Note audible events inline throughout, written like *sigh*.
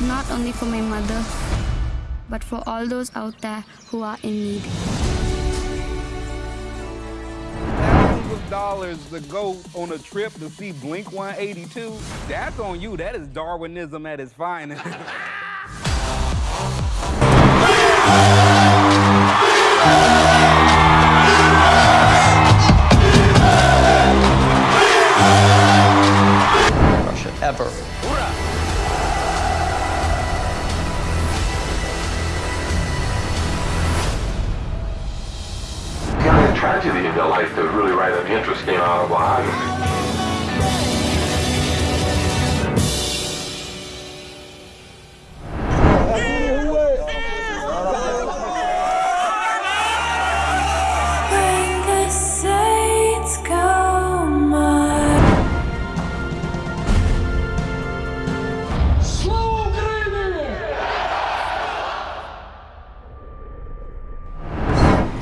not only for my mother, but for all those out there who are in need. Thousands of dollars to go on a trip to see Blink 182. That's on you. That is Darwinism at its finest. *laughs* Russia ever. Tragedy in their life to really write an interesting autobiography. When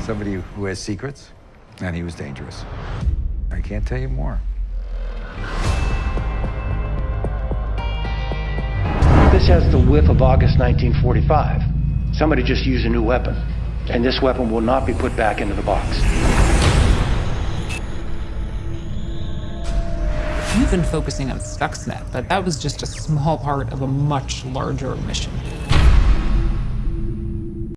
Somebody who has secrets, and he was dangerous. I can't tell you more. This has the whiff of August 1945. Somebody just used a new weapon, and this weapon will not be put back into the box. You've been focusing on Stuxnet, but that was just a small part of a much larger mission.